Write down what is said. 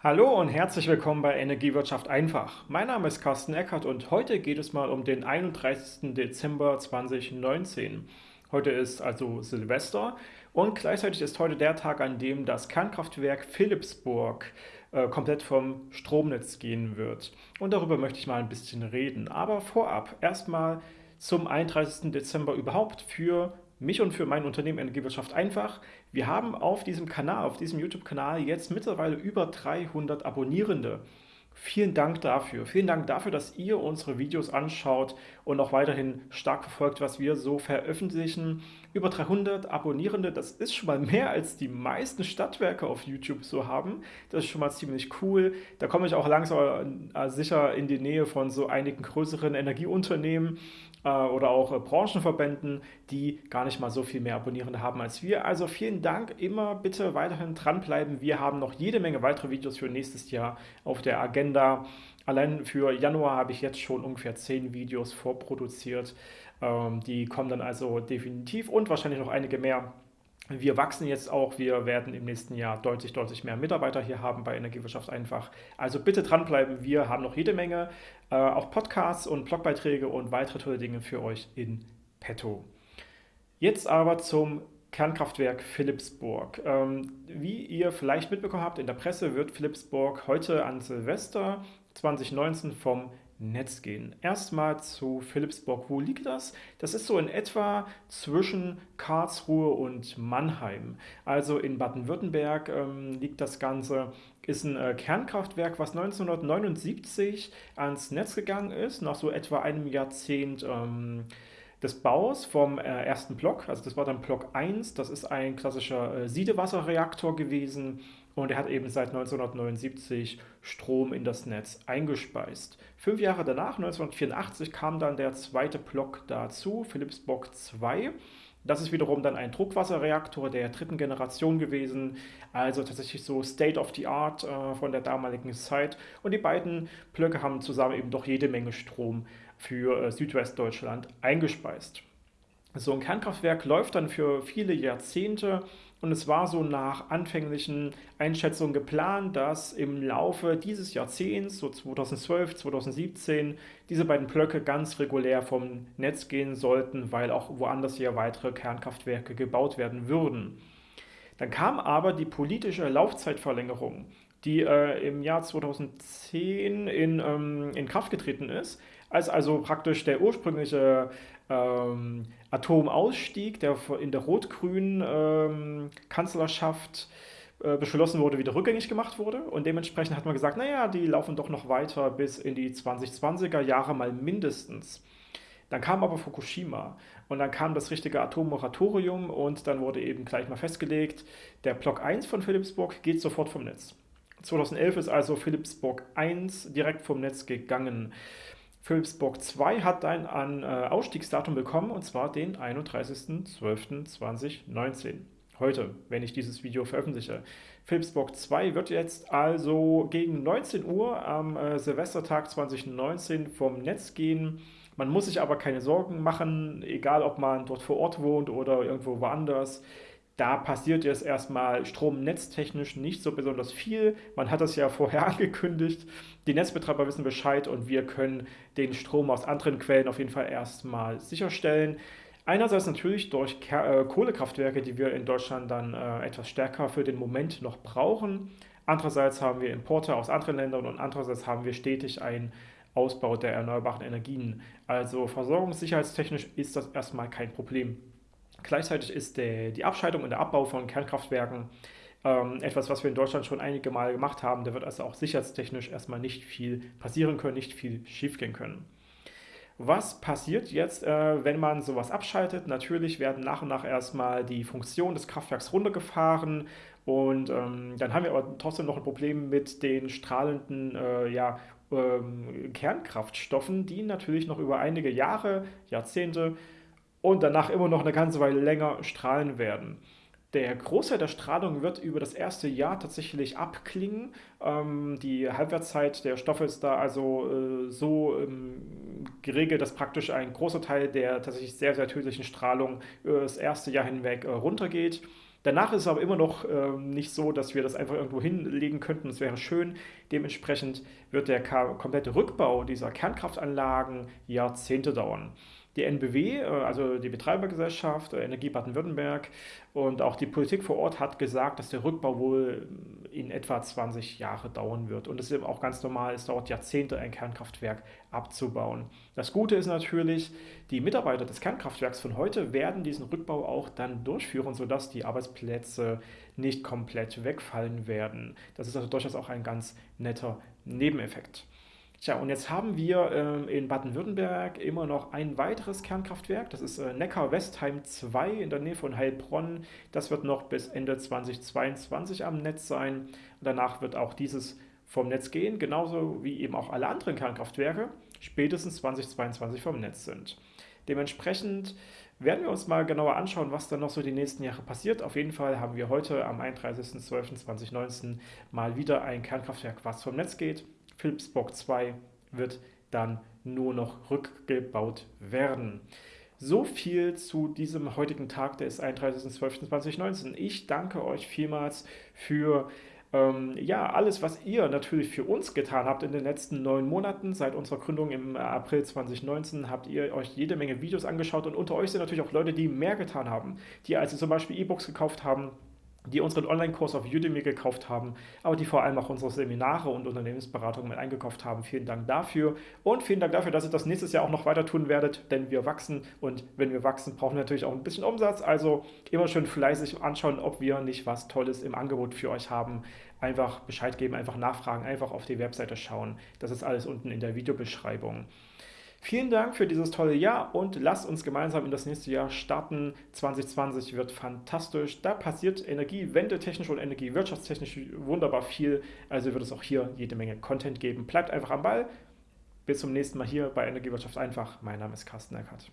Hallo und herzlich willkommen bei Energiewirtschaft einfach. Mein Name ist Carsten Eckert und heute geht es mal um den 31. Dezember 2019. Heute ist also Silvester und gleichzeitig ist heute der Tag, an dem das Kernkraftwerk Philipsburg äh, komplett vom Stromnetz gehen wird. Und darüber möchte ich mal ein bisschen reden. Aber vorab erstmal zum 31. Dezember überhaupt für mich und für mein Unternehmen Energiewirtschaft einfach. Wir haben auf diesem Kanal, auf diesem YouTube-Kanal jetzt mittlerweile über 300 Abonnierende. Vielen Dank dafür. Vielen Dank dafür, dass ihr unsere Videos anschaut und auch weiterhin stark verfolgt, was wir so veröffentlichen. Über 300 Abonnierende, das ist schon mal mehr als die meisten Stadtwerke auf YouTube so haben. Das ist schon mal ziemlich cool. Da komme ich auch langsam äh, sicher in die Nähe von so einigen größeren Energieunternehmen oder auch äh, Branchenverbänden, die gar nicht mal so viel mehr Abonnierende haben als wir. Also vielen Dank, immer bitte weiterhin dranbleiben. Wir haben noch jede Menge weitere Videos für nächstes Jahr auf der Agenda. Allein für Januar habe ich jetzt schon ungefähr 10 Videos vorproduziert. Ähm, die kommen dann also definitiv und wahrscheinlich noch einige mehr wir wachsen jetzt auch, wir werden im nächsten Jahr deutlich, deutlich mehr Mitarbeiter hier haben bei Energiewirtschaft einfach. Also bitte dranbleiben, wir haben noch jede Menge, äh, auch Podcasts und Blogbeiträge und weitere tolle Dinge für euch in petto. Jetzt aber zum Kernkraftwerk Philipsburg. Ähm, wie ihr vielleicht mitbekommen habt, in der Presse wird Philipsburg heute an Silvester 2019 vom Netz gehen. Erstmal zu Philipsburg. Wo liegt das? Das ist so in etwa zwischen Karlsruhe und Mannheim. Also in Baden-Württemberg ähm, liegt das Ganze. Ist ein äh, Kernkraftwerk, was 1979 ans Netz gegangen ist, nach so etwa einem Jahrzehnt ähm, des Baus vom äh, ersten Block. Also das war dann Block 1. Das ist ein klassischer äh, Siedewasserreaktor gewesen und er hat eben seit 1979 Strom in das Netz eingespeist. Fünf Jahre danach, 1984, kam dann der zweite Block dazu, Philipsburg 2. Das ist wiederum dann ein Druckwasserreaktor der dritten Generation gewesen, also tatsächlich so State of the Art äh, von der damaligen Zeit. Und die beiden Blöcke haben zusammen eben doch jede Menge Strom für äh, Südwestdeutschland eingespeist. So ein Kernkraftwerk läuft dann für viele Jahrzehnte und es war so nach anfänglichen Einschätzungen geplant, dass im Laufe dieses Jahrzehnts, so 2012, 2017, diese beiden Blöcke ganz regulär vom Netz gehen sollten, weil auch woanders hier weitere Kernkraftwerke gebaut werden würden. Dann kam aber die politische Laufzeitverlängerung, die äh, im Jahr 2010 in, ähm, in Kraft getreten ist, als also praktisch der ursprüngliche ähm, Atomausstieg, der in der rot-grünen ähm, Kanzlerschaft äh, beschlossen wurde, wieder rückgängig gemacht wurde. Und dementsprechend hat man gesagt, naja, die laufen doch noch weiter bis in die 2020er Jahre mal mindestens. Dann kam aber Fukushima und dann kam das richtige Atommoratorium und dann wurde eben gleich mal festgelegt, der Block 1 von Philipsburg geht sofort vom Netz. 2011 ist also Philipsburg 1 direkt vom Netz gegangen. Philipsburg 2 hat ein, ein äh, Ausstiegsdatum bekommen, und zwar den 31.12.2019. Heute, wenn ich dieses Video veröffentliche. Philipsburg 2 wird jetzt also gegen 19 Uhr am äh, Silvestertag 2019 vom Netz gehen. Man muss sich aber keine Sorgen machen, egal ob man dort vor Ort wohnt oder irgendwo woanders. Da passiert jetzt erstmal stromnetztechnisch nicht so besonders viel. Man hat das ja vorher angekündigt. Die Netzbetreiber wissen Bescheid und wir können den Strom aus anderen Quellen auf jeden Fall erstmal sicherstellen. Einerseits natürlich durch äh, Kohlekraftwerke, die wir in Deutschland dann äh, etwas stärker für den Moment noch brauchen. Andererseits haben wir Importe aus anderen Ländern und andererseits haben wir stetig einen Ausbau der erneuerbaren Energien. Also versorgungssicherheitstechnisch ist das erstmal kein Problem. Gleichzeitig ist der, die Abschaltung und der Abbau von Kernkraftwerken ähm, etwas, was wir in Deutschland schon einige Male gemacht haben. Da wird also auch sicherheitstechnisch erstmal nicht viel passieren können, nicht viel schiefgehen können. Was passiert jetzt, äh, wenn man sowas abschaltet? Natürlich werden nach und nach erstmal die Funktionen des Kraftwerks runtergefahren und ähm, dann haben wir aber trotzdem noch ein Problem mit den strahlenden äh, ja, ähm, Kernkraftstoffen, die natürlich noch über einige Jahre, Jahrzehnte und danach immer noch eine ganze Weile länger strahlen werden. Der Großteil der Strahlung wird über das erste Jahr tatsächlich abklingen. Ähm, die Halbwertszeit der Stoffe ist da also äh, so ähm, geregelt, dass praktisch ein großer Teil der tatsächlich sehr, sehr tödlichen Strahlung über das erste Jahr hinweg äh, runtergeht. Danach ist es aber immer noch äh, nicht so, dass wir das einfach irgendwo hinlegen könnten. Es wäre schön. Dementsprechend wird der komplette Rückbau dieser Kernkraftanlagen Jahrzehnte dauern die NBW, äh, also die Betreibergesellschaft äh, Energie Baden-Württemberg und auch die Politik vor Ort hat gesagt, dass der Rückbau wohl in etwa 20 Jahre dauern wird. Und es ist eben auch ganz normal, es dauert Jahrzehnte, ein Kernkraftwerk abzubauen. Das Gute ist natürlich, die Mitarbeiter des Kernkraftwerks von heute werden diesen Rückbau auch dann durchführen, sodass die Arbeitsplätze nicht komplett wegfallen werden. Das ist also durchaus auch ein ganz netter Nebeneffekt. Tja, und jetzt haben wir ähm, in Baden-Württemberg immer noch ein weiteres Kernkraftwerk. Das ist äh, Neckar-Westheim 2 in der Nähe von Heilbronn. Das wird noch bis Ende 2022 am Netz sein. Danach wird auch dieses vom Netz gehen, genauso wie eben auch alle anderen Kernkraftwerke spätestens 2022 vom Netz sind. Dementsprechend werden wir uns mal genauer anschauen, was dann noch so die nächsten Jahre passiert. Auf jeden Fall haben wir heute am 31.12.2019 mal wieder ein Kernkraftwerk, was vom Netz geht. Philipsburg 2 wird dann nur noch rückgebaut werden. So viel zu diesem heutigen Tag des 31.12.2019. Ich danke euch vielmals für ähm, ja, alles, was ihr natürlich für uns getan habt in den letzten neun Monaten. Seit unserer Gründung im April 2019 habt ihr euch jede Menge Videos angeschaut und unter euch sind natürlich auch Leute, die mehr getan haben, die also zum Beispiel E-Books gekauft haben, die unseren Online-Kurs auf Udemy gekauft haben, aber die vor allem auch unsere Seminare und Unternehmensberatungen mit eingekauft haben. Vielen Dank dafür und vielen Dank dafür, dass ihr das nächstes Jahr auch noch weiter tun werdet, denn wir wachsen und wenn wir wachsen, brauchen wir natürlich auch ein bisschen Umsatz. Also immer schön fleißig anschauen, ob wir nicht was Tolles im Angebot für euch haben. Einfach Bescheid geben, einfach nachfragen, einfach auf die Webseite schauen. Das ist alles unten in der Videobeschreibung. Vielen Dank für dieses tolle Jahr und lasst uns gemeinsam in das nächste Jahr starten. 2020 wird fantastisch. Da passiert energiewendetechnisch und energiewirtschaftstechnisch wunderbar viel. Also wird es auch hier jede Menge Content geben. Bleibt einfach am Ball. Bis zum nächsten Mal hier bei Energiewirtschaft einfach. Mein Name ist Carsten Eckert.